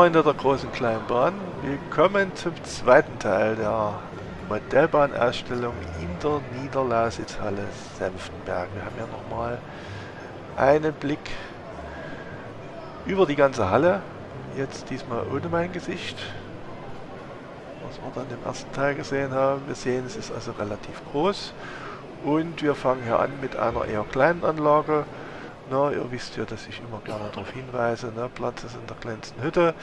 Freunde der großen Kleinbahn, willkommen zum zweiten Teil der Modellbahnausstellung in der Niederlausitzhalle Senftenberg. Wir haben ja nochmal einen Blick über die ganze Halle, jetzt diesmal ohne mein Gesicht, was wir dann im ersten Teil gesehen haben. Wir sehen, es ist also relativ groß. Und wir fangen hier an mit einer eher kleinen Anlage, na, ihr wisst ja, dass ich immer gerne darauf hinweise, ne, Platz ist in der kleinsten Hütte.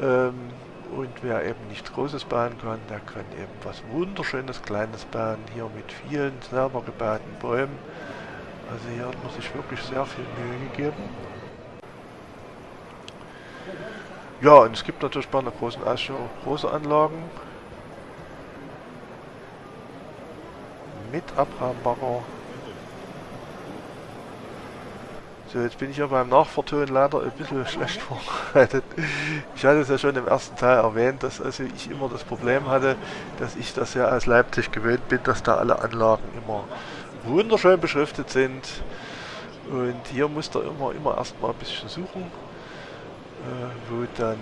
Ähm, und wer eben nichts Großes bauen kann, der kann eben was Wunderschönes Kleines bauen, hier mit vielen selber gebauten Bäumen. Also hier hat man sich wirklich sehr viel Mühe gegeben. Ja, und es gibt natürlich bei einer großen Ausstellung große Anlagen. Mit Abrahambagger So, jetzt bin ich ja beim Nachvertonen leider ein bisschen schlecht vorbereitet. Ich hatte es ja schon im ersten Teil erwähnt, dass also ich immer das Problem hatte, dass ich das ja aus Leipzig gewöhnt bin, dass da alle Anlagen immer wunderschön beschriftet sind. Und hier muss da immer, immer erstmal ein bisschen suchen, äh, wo dann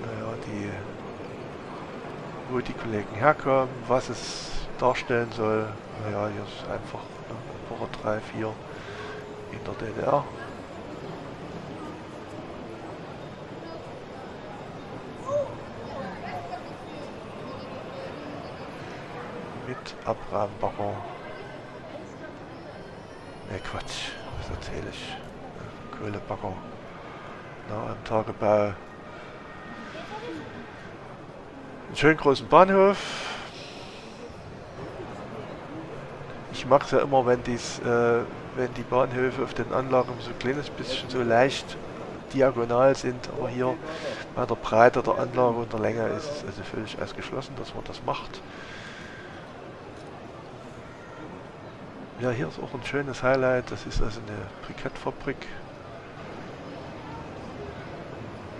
naja, die, wo die Kollegen herkommen, was es darstellen soll. Naja, hier ist einfach ne, Woche 3, 4 in der DDR. Mit Abraham Bacher. Ne Quatsch, was erzähle ich? Kohlebacker. Na, am Tagebau. Einen schönen großen Bahnhof. Ich mag es ja immer, wenn dies äh, wenn die Bahnhöfe auf den Anlagen so ein kleines bisschen so leicht diagonal sind, aber hier bei der Breite der Anlage und der Länge ist es also völlig ausgeschlossen, dass man das macht. Ja, hier ist auch ein schönes Highlight, das ist also eine Brikettfabrik.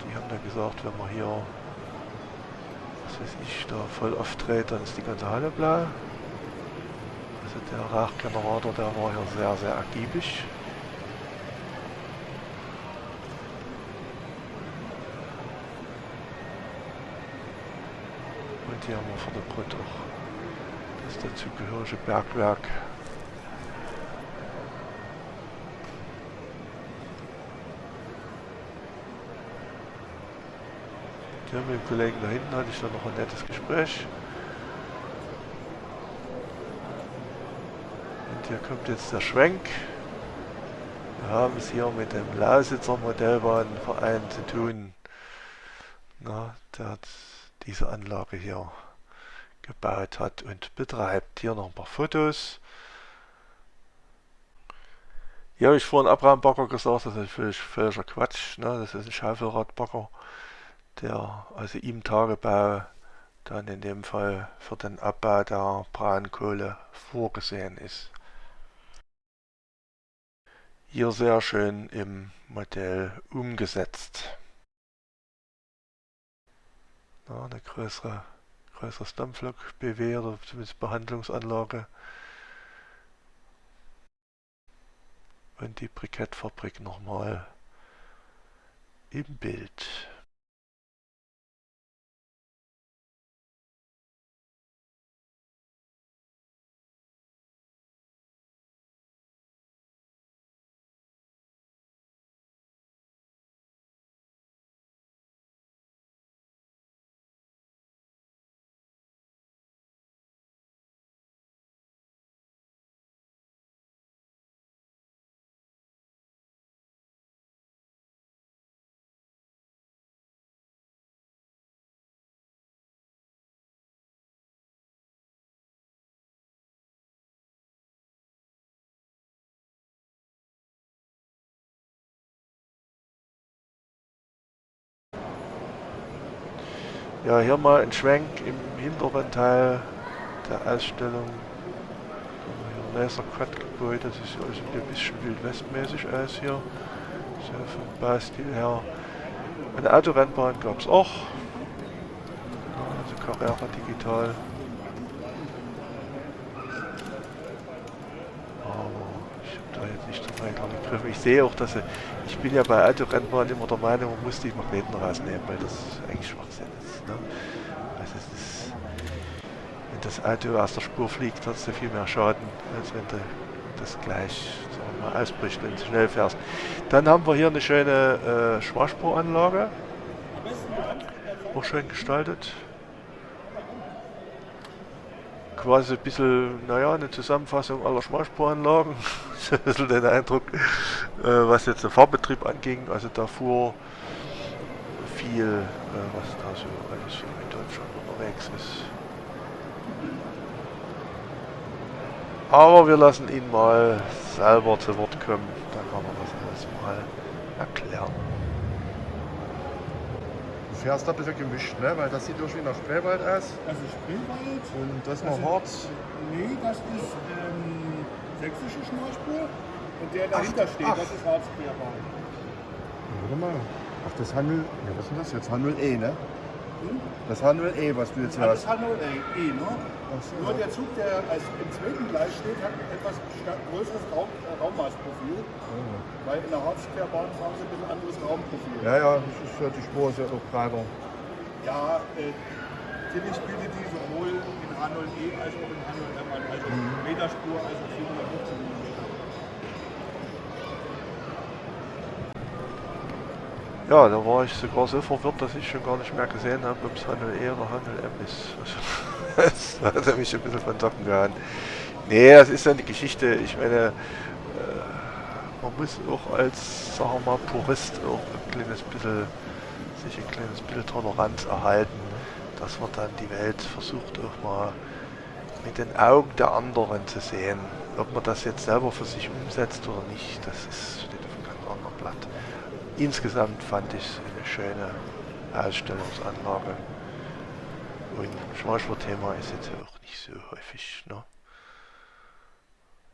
Die haben da gesagt, wenn man hier, was weiß ich, da voll aufdreht, dann ist die ganze Halle blau. Also der Rachgenerator, der war hier sehr, sehr ergiebig. Und hier haben wir vor der Brücke auch das dazugehörige Bergwerk. Hier mit dem Kollegen da hinten hatte ich dann noch ein nettes Gespräch. Hier kommt jetzt der Schwenk. Wir haben es hier mit dem Lausitzer Modellbahnverein zu tun, na, der diese Anlage hier gebaut hat und betreibt. Hier noch ein paar Fotos. Hier habe ich vorhin Abraham Bagger gesagt, das ist völlig, völliger Quatsch. Ne? Das ist ein Schaufelradbagger, der also im Tagebau dann in dem Fall für den Abbau der Braunkohle vorgesehen ist. Hier sehr schön im Modell umgesetzt. Ja, eine größere, größeres Dampflok-BW oder zumindest Behandlungsanlage. Und die Brikettfabrik nochmal im Bild. Ja, hier mal ein Schwenk im hinteren Teil der Ausstellung. Hier Laser-Cut-Gebäude, das sieht also ein bisschen wildwestmäßig aus hier. So vom Baustil her. Eine Autorennbahn gab es auch. Also Carrera Digital. Aber ich habe da jetzt nicht so weiter begriffen. Ich sehe auch, dass sie, ich bin ja bei Autorennbahn immer der Meinung, man muss die Magneten rausnehmen, weil das eigentlich Schwachsinn ist. Ne? Also es ist, wenn das Auto aus der Spur fliegt, hat es ja viel mehr Schaden, als wenn du das gleich mal, ausbricht, wenn du schnell fährst. Dann haben wir hier eine schöne äh, Schwarzspuranlage. Auch schön gestaltet quasi ein bisschen, naja, eine Zusammenfassung aller Schmalspuranlagen. ich habe ein bisschen den Eindruck, äh, was jetzt den Fahrbetrieb anging. Also da fuhr viel, äh, was da so alles so in Deutschland unterwegs ist. Aber wir lassen ihn mal selber zu Wort kommen, dann kann er das alles mal erklären fährst da ein bisschen gemischt, ne? weil das sieht irgendwie nach Spreewald aus. Das ist Spreewald. Und das noch Also- Harz. Nee, das ist ähm, sächsische Schmalspur. Und der dahinter Ach, steht, ach. das ist Harzquerbahn. Warte mal. Ach, das Handel. Ja, was ist denn das jetzt? Handel E, ne? Hm? Das Handel E, was du jetzt Das ist hast. Hannover E, ne? Ach so. Nur der Zug, der als im zweiten Gleis steht, hat ein etwas größeres Raum, äh, Raummaßprofil. Weil in der Harzquerbahn haben sie ein bisschen anderes Raumprofil. Ja, ja, das ist ja die Spur ist ja auch breiter. Ja, äh, Tillich bietet die sowohl in H0E als auch in H0M an. Also Meterspur, also 415 mm. Ja, da war ich sogar so verwirrt, dass ich schon gar nicht mehr gesehen habe, ob es Handel E oder Handel M ist. Also, das hat mich ein bisschen von Socken gehauen. Nee, das ist ja eine Geschichte. Ich meine, äh, man muss auch als, sagen wir mal, Purist auch ein kleines bisschen, sich ein kleines bisschen Toleranz erhalten, dass man dann die Welt versucht auch mal mit den Augen der anderen zu sehen. Ob man das jetzt selber für sich umsetzt oder nicht, das ist, steht auf einem ganz anderen Blatt. Insgesamt fand ich es eine schöne Ausstellungsanlage. Und Schmalspur-Thema ist jetzt auch nicht so häufig. Ne?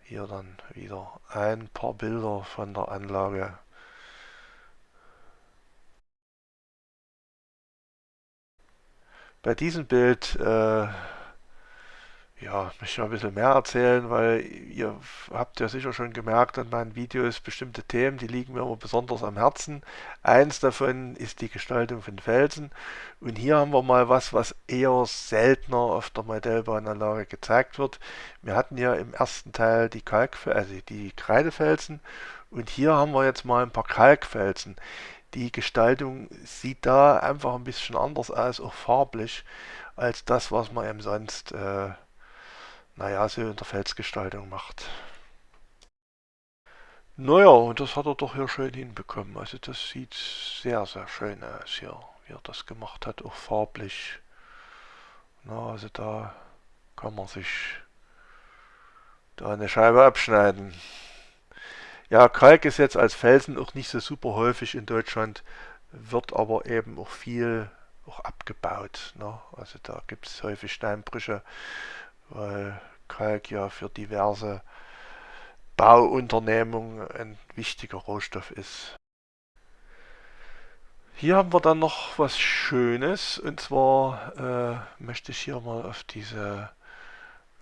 Hier dann wieder ein paar Bilder von der Anlage. Bei diesem Bild äh, ja, möchte ich noch ein bisschen mehr erzählen, weil ihr habt ja sicher schon gemerkt an meinen Videos bestimmte Themen, die liegen mir immer besonders am Herzen. Eins davon ist die Gestaltung von Felsen. Und hier haben wir mal was, was eher seltener auf der Modellbahnanlage gezeigt wird. Wir hatten ja im ersten Teil die Kalk, also die Kreidefelsen und hier haben wir jetzt mal ein paar Kalkfelsen. Die Gestaltung sieht da einfach ein bisschen anders aus, auch farblich, als das, was man eben sonst äh, naja, so in der Felsgestaltung macht. Naja, und das hat er doch hier schön hinbekommen. Also das sieht sehr, sehr schön aus hier, wie er das gemacht hat, auch farblich. Na, also da kann man sich da eine Scheibe abschneiden. Ja, Kalk ist jetzt als Felsen auch nicht so super häufig in Deutschland, wird aber eben auch viel auch abgebaut. Ne? Also da gibt es häufig Steinbrüche weil Kalk ja für diverse Bauunternehmungen ein wichtiger Rohstoff ist. Hier haben wir dann noch was Schönes und zwar äh, möchte ich hier mal auf diese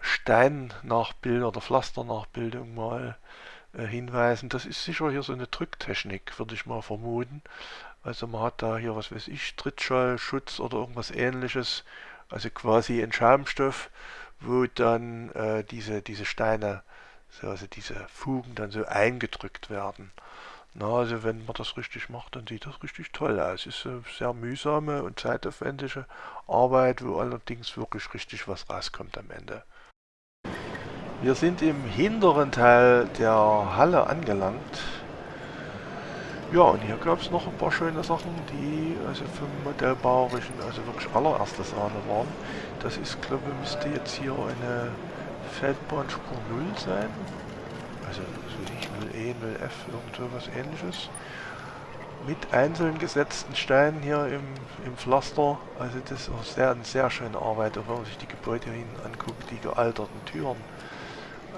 Steinnachbildung oder Pflasternachbildung mal hinweisen. Das ist sicher hier so eine Drücktechnik, würde ich mal vermuten. Also man hat da hier, was weiß ich, Trittschallschutz oder irgendwas ähnliches, also quasi ein Schaumstoff, wo dann äh, diese, diese Steine, so, also diese Fugen dann so eingedrückt werden. Na, also wenn man das richtig macht, dann sieht das richtig toll aus. Ist eine sehr mühsame und zeitaufwendige Arbeit, wo allerdings wirklich richtig was rauskommt am Ende. Wir sind im hinteren Teil der Halle angelangt. Ja, und hier gab es noch ein paar schöne Sachen, die also vom Modellbauerischen, also wirklich allererste Sahne waren. Das ist, glaube ich, müsste jetzt hier eine Feldbahnspur 0 sein. Also, so nicht 0E, 0F, irgend so was ähnliches. Mit einzeln gesetzten Steinen hier im, im Pflaster. Also das ist auch sehr, eine sehr schöne Arbeit, auch wenn man sich die Gebäude hier hinten anguckt, die gealterten Türen.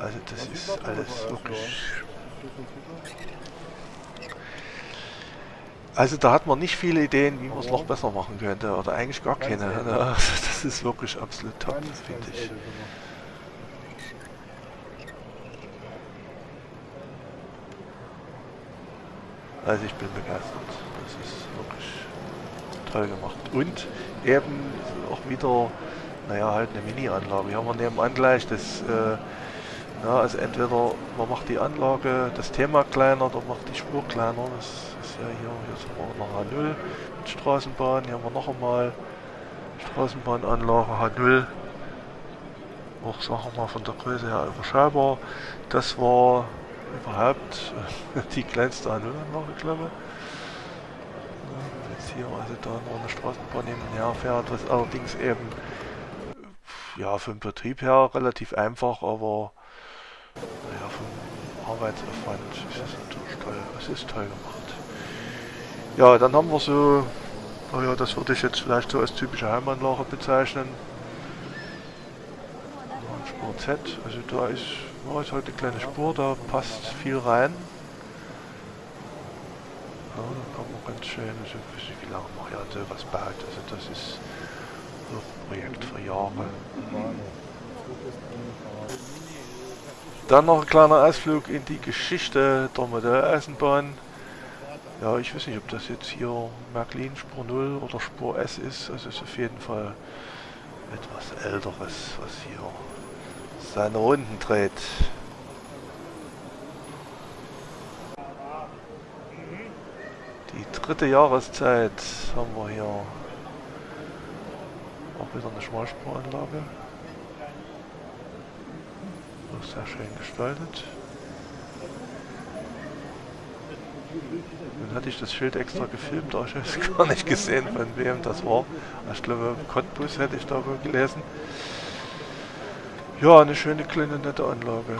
Also das ist alles wirklich Also da hat man nicht viele Ideen, wie man es noch besser machen könnte. Oder eigentlich gar keine. Also Das ist wirklich absolut top, finde ich. Also ich bin begeistert. Das ist wirklich toll gemacht. Und eben auch wieder, naja, halt eine Mini-Anlage. Hier haben wir nebenan gleich das, äh, ja, also entweder man macht die Anlage, das Thema kleiner oder macht die Spur kleiner. Das ist ja hier, hier sind wir noch H0 mit Straßenbahn. Hier haben wir noch einmal Straßenbahnanlage H0 auch, sagen wir mal, von der Größe her überschaubar. Das war überhaupt die kleinste A0-Anlage, glaube ich. Jetzt hier also da noch eine Straßenbahn nebenher fährt, was allerdings eben ja, vom Betrieb her relativ einfach, aber naja, vom Arbeitsaufwand ist es natürlich toll. Es ist toll gemacht. Ja, dann haben wir so, naja, das würde ich jetzt vielleicht so als typische Heimanlage bezeichnen. Spur Z, also da ist, oh, ist halt eine kleine Spur, da passt viel rein. Ja, da kann man ganz schön, also ich weiß nicht, wie lange man ja sowas baut, also das ist so ein Projekt für Jahre. Dann noch ein kleiner Ausflug in die Geschichte der Modelleisenbahn. Ja, ich weiß nicht, ob das jetzt hier Märklin Spur 0 oder Spur S ist. Also ist auf jeden Fall etwas älteres, was hier seine Runden dreht. Die dritte Jahreszeit haben wir hier. Auch wieder eine Schmalspuranlage. Auch sehr schön gestaltet. Nun hatte ich das Schild extra gefilmt, aber ich habe es gar nicht gesehen, von wem das war. Ich glaube, Cottbus hätte ich da wohl gelesen. Ja, eine schöne kleine nette Anlage.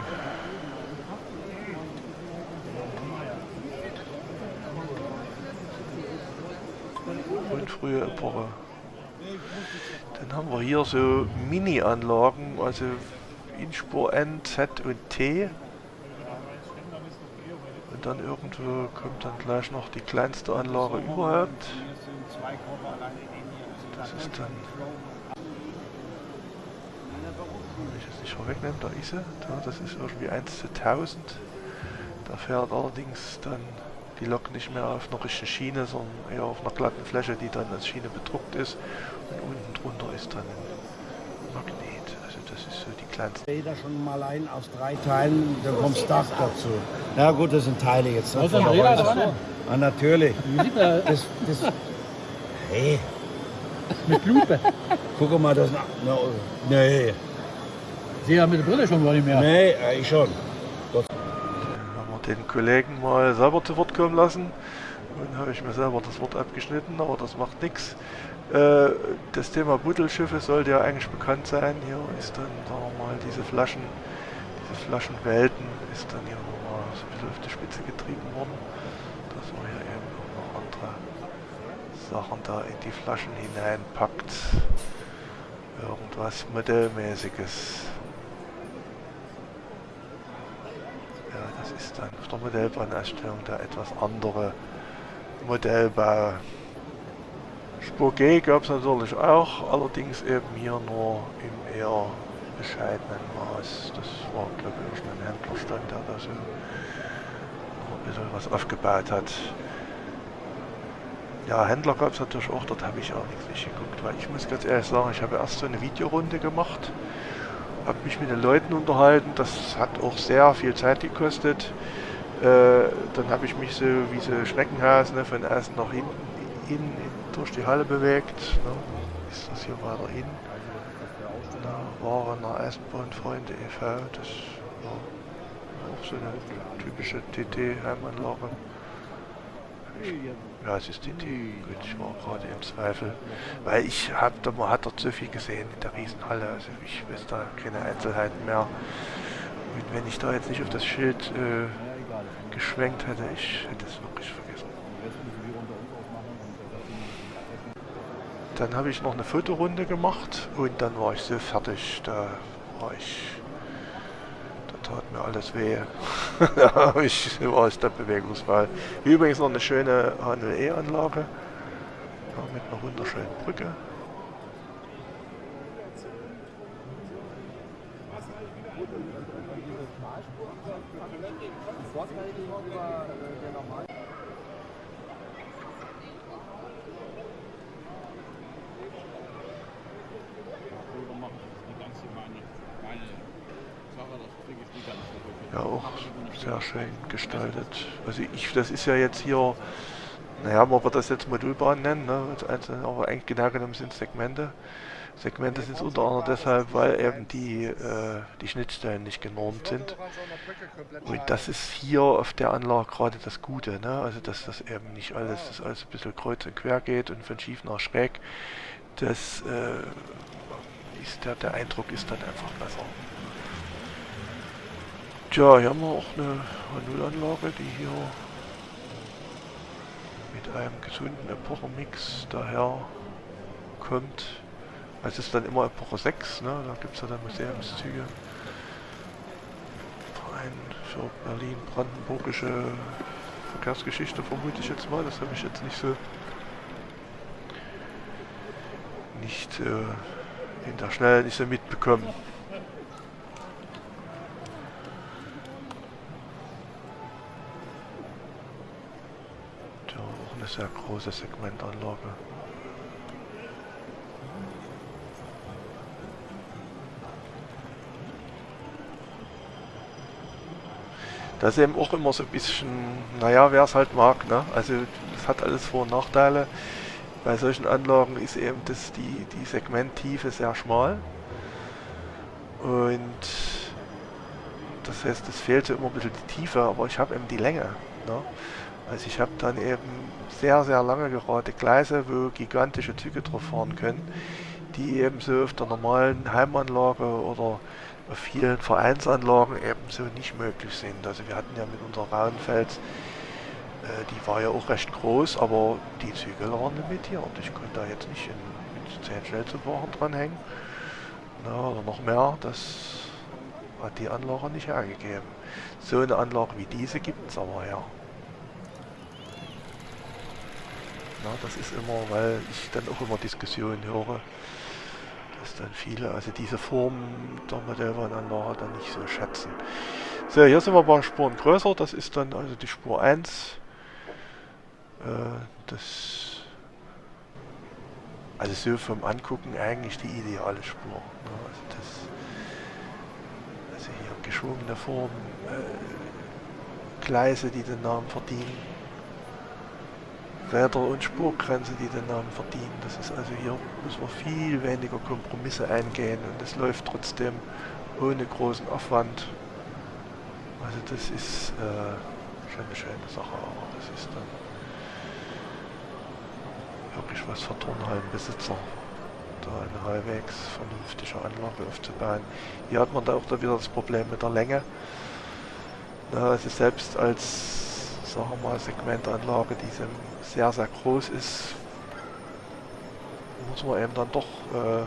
Und frühe Epoche. Dann haben wir hier so Mini-Anlagen, also in Spur N, Z und T. Und dann irgendwo kommt dann gleich noch die kleinste Anlage überhaupt. Das ist dann ich das nicht vorwegnehmen, da ist sie, da, das ist irgendwie 1 zu 1000. Da fährt allerdings dann die Lok nicht mehr auf einer richtigen Schiene, sondern eher auf einer glatten Fläche, die dann als Schiene bedruckt ist. Und unten drunter ist dann ein ist kleinste. Räder schon mal ein aus drei Teilen, dann kommt das Dach dazu. Na gut, das sind Teile jetzt. Was ist ein Räder dran? Ah, natürlich. Das, das, hey, Mit Lupe. guck mal, das... Na, nee, Sehe ja mit der Brille schon gar nicht mehr. nee, ich schon. Dann haben wir den Kollegen mal selber zu Wort kommen lassen. Und habe ich mir selber das Wort abgeschnitten, aber das macht nichts. Äh, das Thema Buddelschiffe sollte ja eigentlich bekannt sein. Hier ist dann, sagen wir mal, diese Flaschen, diese Flaschenwelten ist dann hier nochmal so ein bisschen auf die Spitze getrieben worden. Dass man hier eben auch noch andere Sachen da in die Flaschen hineinpackt. Irgendwas Modellmäßiges. Ja, das ist dann auf der Modellbahnausstellung der etwas andere Modellbau. Spur G gab es natürlich auch, allerdings eben hier nur im eher bescheidenen Maß. Das war, glaube ich, ein Händlerstand, der da so ein bisschen was aufgebaut hat. Ja, Händler gab es natürlich auch, dort habe ich auch nichts nicht geguckt, weil ich muss ganz ehrlich sagen, ich habe erst so eine Videorunde gemacht, habe mich mit den Leuten unterhalten, das hat auch sehr viel Zeit gekostet. Äh, dann habe ich mich so wie so Schneckenhaus ne, von außen nach hinten in, in, durch die Halle bewegt. Ne. Ist das hier weiter hin? Da war eine Eisenbahnfreunde e.V., das war auch so eine typische TT-Heimanlage. Ja, es ist TT. Gut, ich war gerade im Zweifel. Weil ich hab, da, man hat dort so viel gesehen in der Riesenhalle. Also ich weiß da keine Einzelheiten mehr. Und wenn ich da jetzt nicht auf das Schild äh, geschwenkt hätte, ich hätte es wirklich vergessen. Dann habe ich noch eine Fotorunde gemacht und dann war ich so fertig. Da war ich. Da tat mir alles weh. da ich, war ich dann bewegungsfrei. Hier übrigens noch eine schöne HNE-Anlage. Ja, mit einer wunderschönen Brücke. Ja, auch sehr schön gestaltet. Also ich, das ist ja jetzt hier, naja, man wird das jetzt Modulbahn nennen, ne? also, aber eigentlich genau genommen sind Segmente. Segmente sind es unter anderem deshalb, weil eben die, äh, die Schnittstellen nicht genormt sind. Und das ist hier auf der Anlage gerade das Gute, ne? also dass das eben nicht alles, dass alles ein bisschen kreuz und quer geht und von schief nach schräg. Das äh, ist der, der Eindruck ist dann einfach besser. Tja, hier haben wir auch eine Nullanlage, die hier mit einem gesunden Epochenmix daher kommt. Es ist dann immer Epoche 6, ne? da gibt es ja dann Museumszüge. Verein für Berlin-Brandenburgische Verkehrsgeschichte vermute ich jetzt mal, das habe ich jetzt nicht so nicht äh, in der Schnelle nicht so mitbekommen. Sehr große Segmentanlage. Das ist eben auch immer so ein bisschen, naja, wer es halt mag, ne? Also es hat alles Vor- und Nachteile. Bei solchen Anlagen ist eben das, die, die Segmenttiefe sehr schmal. Und das heißt, es fehlt so immer ein bisschen die Tiefe, aber ich habe eben die Länge. Ne? Also ich habe dann eben sehr, sehr lange gerade Gleise, wo gigantische Züge drauf fahren können, die eben so auf der normalen Heimanlage oder auf vielen Vereinsanlagen eben so nicht möglich sind. Also wir hatten ja mit unserer Rauenfels äh, die war ja auch recht groß, aber die Züge waren limitiert. Ich konnte da jetzt nicht in, mit 10 Schnellzugwagen dranhängen. Na, oder noch mehr, das hat die Anlage nicht hergegeben. So eine Anlage wie diese gibt es aber ja. Na, das ist immer, weil ich dann auch immer Diskussionen höre, dass dann viele, also diese Form der Modellbahnanlage dann nicht so schätzen. So, hier sind wir ein paar Spuren größer, das ist dann also die Spur 1 äh, das also so vom Angucken eigentlich die ideale Spur. Ne? Also, das, also hier geschwungene Formen, äh, Gleise, die den Namen verdienen, Räder und Spurgrenze, die den Namen verdienen. Das ist also hier muss man viel weniger Kompromisse eingehen und es läuft trotzdem ohne großen Aufwand. Also das ist äh, schon eine schöne Sache, aber das ist dann wirklich was für Turnhallenbesitzer, da eine halbwegs vernünftige Anlage aufzubauen. Hier hat man da auch da wieder das Problem mit der Länge. Na, also selbst als, sagen wir mal, Segmentanlage, die sehr, sehr groß ist, muss man eben dann doch äh,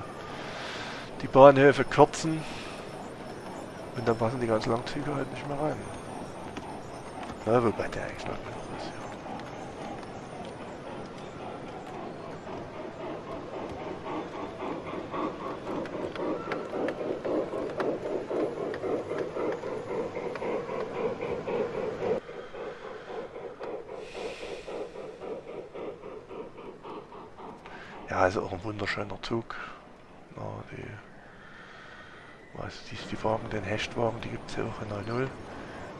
die Bahnhöfe kürzen und dann passen die ganz Langzüge halt nicht mehr rein. Na, wobei der eigentlich lang genug ist, ja. Ja, also auch ein wunderschöner Zug. Ja, die, also die, die Wagen, den Hechtwagen, die gibt es ja auch in der 0.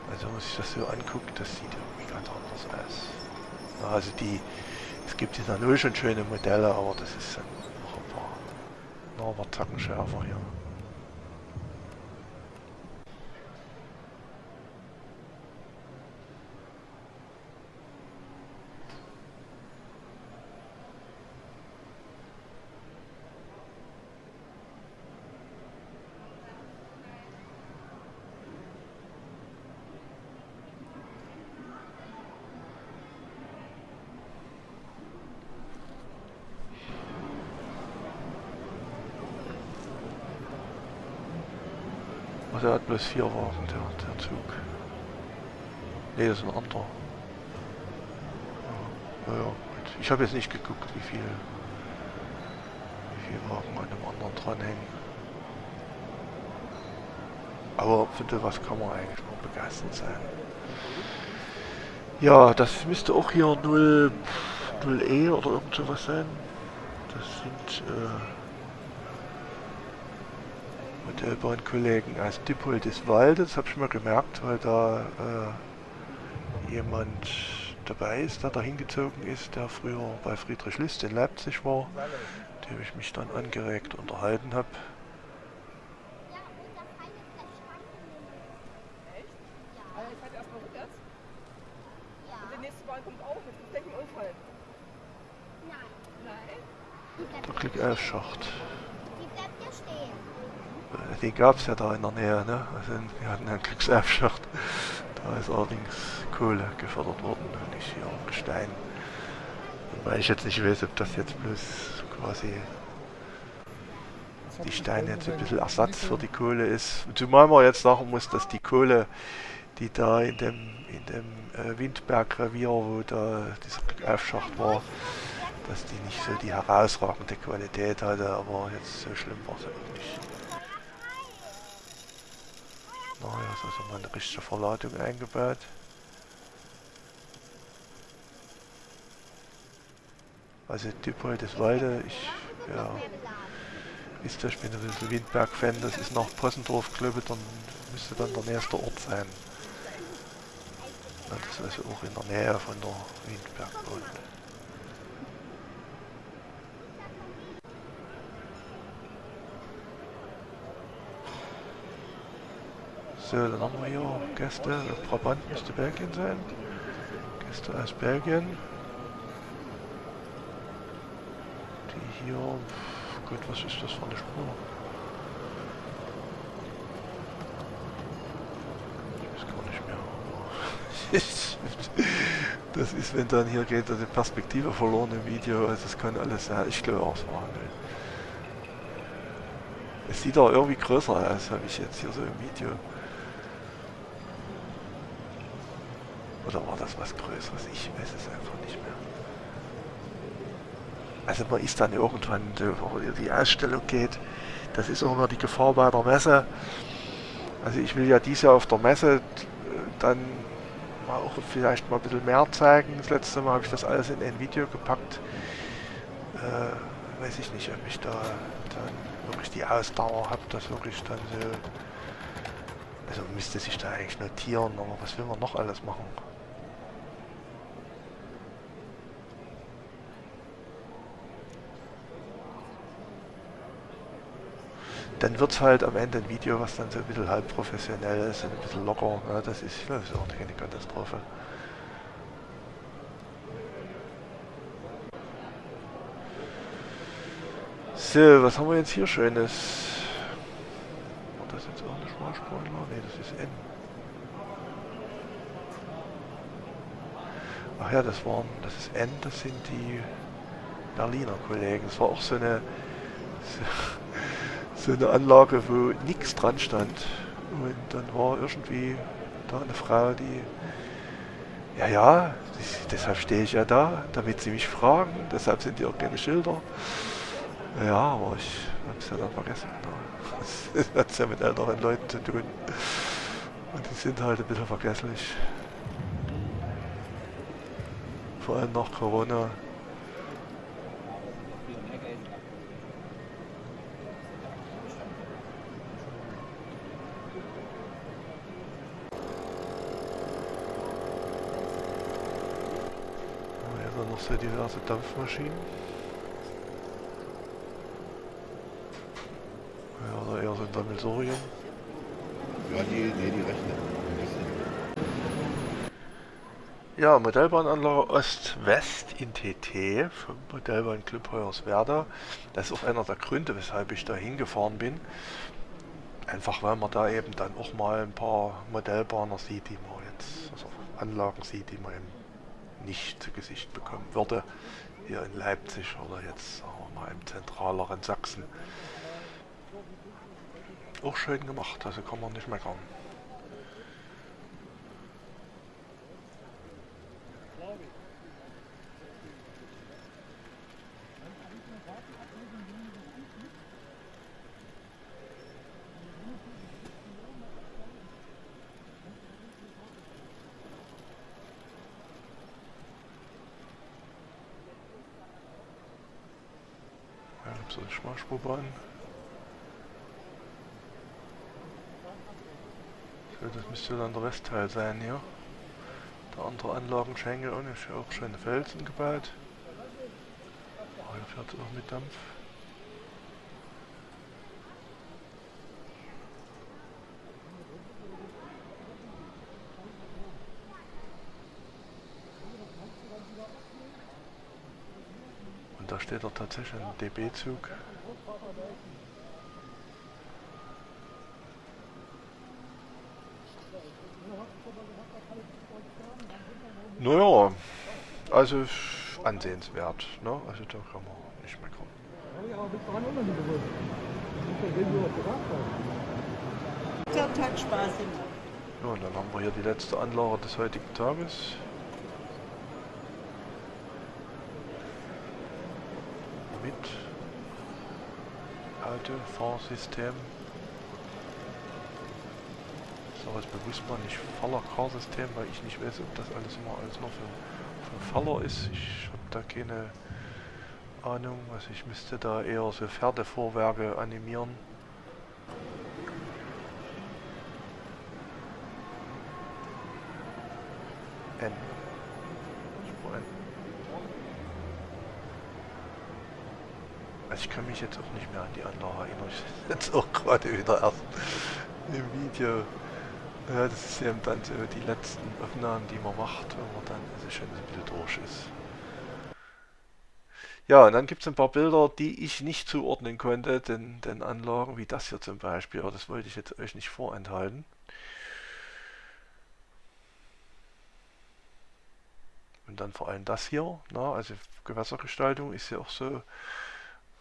Also wenn man sich das so anguckt, das sieht irgendwie ganz anders aus. Ja, also die, es gibt in der 0 schon schöne Modelle, aber das ist noch ein paar, noch ein paar Zacken schärfer hier. Hat bloß vier Wagen, der, der Zug. Ne, das ist ein anderer. Ja, ja, gut. Ich habe jetzt nicht geguckt, wie viel, wie viele Wagen an dem anderen dranhängen. Aber für was kann man eigentlich nur begeistert sein. Ja, das müsste auch hier 0, 0E oder irgend sowas sein. Das sind äh, Modellbahnkollegen aus Dippoldiswalde. Das habe ich mir gemerkt, weil da äh, jemand dabei ist, der da hingezogen ist, der früher bei Friedrich List in Leipzig war, dem ich mich dann angeregt unterhalten habe. Der nächste Bahn kommt auch. Jetzt ist gleich ein Unfall. Nein. Der Glückaufschacht. Die bleibt ja Den gab es ja da in der Nähe, ne? Also wir hatten einen Glücksaufschacht. Da ist allerdings Kohle gefördert worden und nicht hier Gestein. Weil ich jetzt nicht weiß, ob das jetzt bloß quasi die Steine jetzt ein bisschen Ersatz für die Kohle ist. Zumal man jetzt sagen muss, dass die Kohle, die da in dem, in dem äh, Windbergrevier, wo da dieser Aufschacht war, dass die nicht so die herausragende Qualität hatte, aber jetzt so schlimm war es auch nicht. Naja, ist also mal eine richtige Verladung eingebaut. Also Dippoldiswalde, ich, ja, ist das, ich bin ein bisschen Windberg-Fan, das ist nach Possendorf, dann müsste dann der nächste Ort sein. Ja, das ist also auch in der Nähe von der Windbergbahn. So, dann haben wir hier Gäste, Brabant müsste Belgien sein. Gäste aus Belgien. Die hier, Gott, was ist das für eine Spur? Ich weiß gar nicht mehr. Das ist, wenn dann hier geht, also Perspektive verloren im Video, also das kann alles sein. Ich glaube auch, es war Handel. Es sieht auch irgendwie größer aus, habe ich jetzt hier so im Video. Oder war Größeres? Ich weiß es einfach nicht mehr. Also man ist dann irgendwann, wo die Ausstellung geht, das ist auch immer die Gefahr bei der Messe. Also ich will ja dieses Jahr auf der Messe dann auch vielleicht mal ein bisschen mehr zeigen. Das letzte Mal habe ich das alles in ein Video gepackt. Äh, weiß ich nicht, ob ich da dann wirklich die Ausdauer habe, das wirklich dann so... Also müsste sich da eigentlich notieren, aber was will man noch alles machen? Dann wird es halt am Ende ein Video, was dann so ein bisschen halb professionell ist und ein bisschen locker. Ja, das, ist, das ist auch keine Katastrophe. So, was haben wir jetzt hier Schönes? War das jetzt auch eine Schmalspurler? Ne, das ist N. Ach ja, das waren, das ist N, das sind die Berliner Kollegen. Das war auch so eine... So, so eine Anlage, wo nichts dran stand. Und dann war irgendwie da eine Frau, die, ja, ja, das, deshalb stehe ich ja da, damit sie mich fragen, deshalb sind hier auch keine Schilder. Ja, aber ich habe es ja dann vergessen. Das hat ja mit älteren Leuten zu tun. Und die sind halt ein bisschen vergesslich. Vor allem nach Corona. So diverse Dampfmaschinen. Ja, oder eher so ein Sammelsurium. Ja, die, nee, die rechnen. Ja, Modellbahnanlage Ost-West in TT vom Modellbahnclub Hoyerswerda. Das ist auch einer der Gründe, weshalb ich da hingefahren bin. Einfach weil man da eben dann auch mal ein paar Modellbahner sieht, die man jetzt, also Anlagen sieht, die man eben nicht zu Gesicht bekommen würde. Hier in Leipzig oder jetzt sagen mal im zentraleren Sachsen. Auch schön gemacht, also kann man nicht meckern. Nachspurbahn. So, das müsste dann der Westteil sein hier. Der andere Anlagenschenkel und ist ja auch schöne Felsen gebaut. Oh, hier fährt es auch mit Dampf. Da steht doch tatsächlich ein DB-Zug. Naja, also ansehenswert. Ne? Also da kann man nicht meckern. Ja, und dann haben wir hier die letzte Anlage des heutigen Tages. Mit Autofahrsystem. Ich sage jetzt bewusst mal nicht Faller-Car-System, weil ich nicht weiß, ob das alles immer alles noch für, für Faller ist. Ich habe da keine Ahnung. Also ich müsste da eher so Pferdevorwerke animieren. N. Spur N. Also ich kann mich jetzt auch nicht mehr an die Anlage erinnern. Ich jetzt auch gerade wieder erst im Video. Ja, das ist eben dann so die letzten Aufnahmen, die man macht, wenn man dann also schon ein bisschen durch ist. Ja, und dann gibt es ein paar Bilder, die ich nicht zuordnen konnte, den, den Anlagen, wie das hier zum Beispiel, aber das wollte ich jetzt euch nicht vorenthalten. Und dann vor allem das hier, na, also Gewässergestaltung ist ja auch so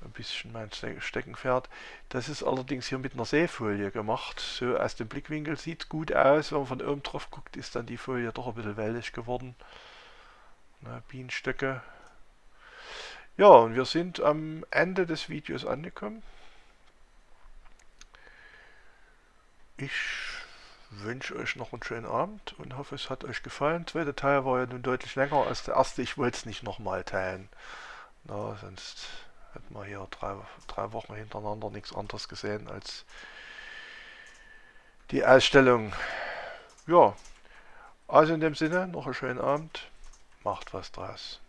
ein bisschen mein Ste Steckenpferd. Das ist allerdings hier mit einer Seefolie gemacht. So aus dem Blickwinkel sieht gut aus. Wenn man von oben drauf guckt, ist dann die Folie doch ein bisschen wellig geworden. Na, Bienenstöcke. Ja, und wir sind am Ende des Videos angekommen. Ich wünsche euch noch einen schönen Abend und hoffe, es hat euch gefallen. Der zweite Teil war ja nun deutlich länger als der erste. Ich wollte es nicht nochmal teilen. Na, sonst hätten wir hier drei, drei Wochen hintereinander nichts anderes gesehen als die Ausstellung. Ja, also in dem Sinne, noch einen schönen Abend. Macht was draus.